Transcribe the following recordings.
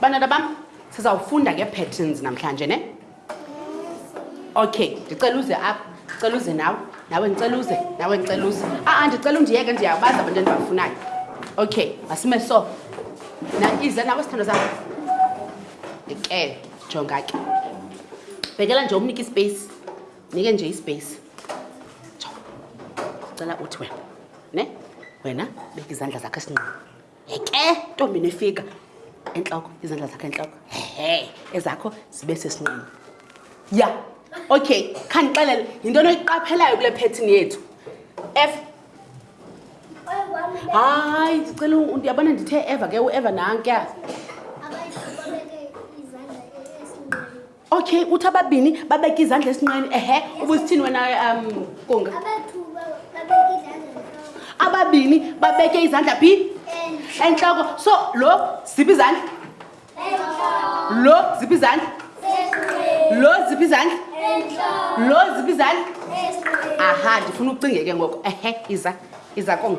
bantwana bam sizawufunda ngee-patterns namhlanje ne okay ndicela uze apha ndicela uze nawe nawe ndicela uze nawe ndicela uze a-a ndicela undiyeke ndiyabazi abantu endibafunayo okay masime so na ize nawe sithando zakho ndikele jonga ke bhekela nje umnike ispace nike nje ispace cela uthi wena ne wena beka izandla zakho esinqini eke ntombi nefika entloko izandla zakho entloko he ezakho zibe sesinqini ya okay khandixelele yinto noyiqaphelayo kule phethini yethu f hayi ndicela ndiyabona ndithe eva ke ueva nankya okay uthi ababini babeke izandla esinqeni ehe ubusithini wena um kunga ababini babeke izandla phi entloko so lo ziphi izandla lo ziphi izandla lo ziphi izandla lo ziphi izandla aha ndifuna ucinge ke ngoko ehe iza iza kom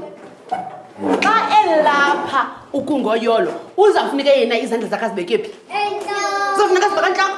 xa elapha ukungoyolo uzawufuneka yena izandla zakhe azibeke phi zofuneka zibeka ntloko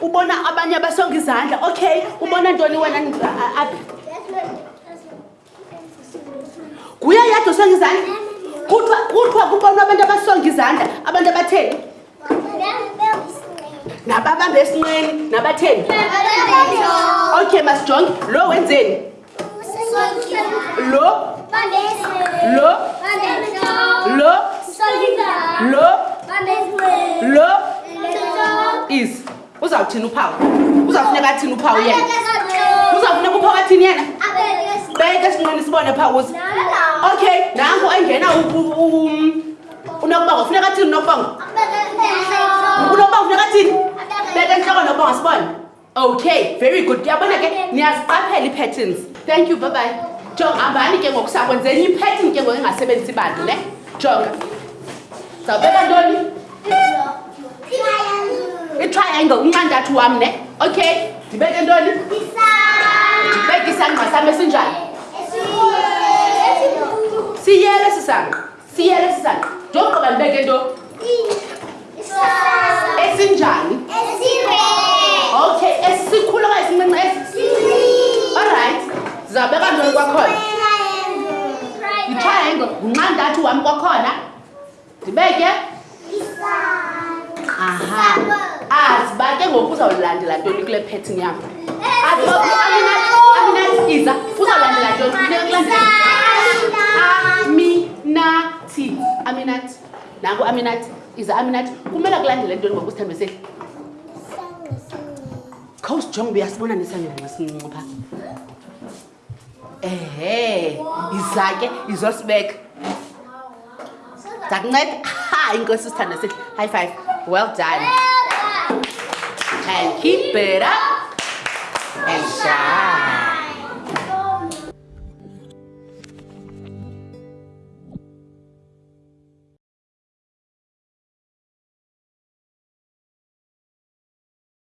ubona abanye abasonga izandla okay ubona ntoni wena aphi nguye yadwa osonga izandla kuthiwa kuthiwa kubona abantu abasonga izandla abantu abatheni nababambe esinqeni nabatheni okay masijonge lo wenzeni Lo. Lo. Lo. Lo. Lo. Is. Uzawuthini uphawu? Uzawufuneka athini uphawu yena? Uzawufuneka uphawu athini yena? Beke sinqini sibone phawu uze. Okay, nangu engena unokuba ngofuneka athini unokuba ngo? Unokuba ngofuneka athini? Beke entloko nokuba ngasibone. okay very good ndiyabona ke niyaziqaphela ii-patterns thank you babayi jonga hambani ke ngoku sakwenzenye i-pattern ke ngoku engasebenzisi bantu ne jonga zawubeka ntoni itriangle uncantathu wam ne okay ndibeke ntoni ndibeke isangqa sam esinjani siyele sisangqa siyele sisaqa ndiyogqiba ndibeke nto esinjani okay esikhulu okanye sincinci olrayithi sizawubeka ntoni kwakhona yitriangle ngunxa ntathu wam kwakhona ndibeke aha azi uba ke ngoku uzawulandela ntoni kule phetting yam aminatsiza uzawulandela ntoninathi aminathi nanku aminathi iza aminathi kumele kulandele ntoni ngoku sithambe sehli khawusijonga uba uyasibona nesangenxa sincinci phaa ehe iza ke izosibeka ndakunceda ha inkosi sithanda sithi high five well done and keep it up and shine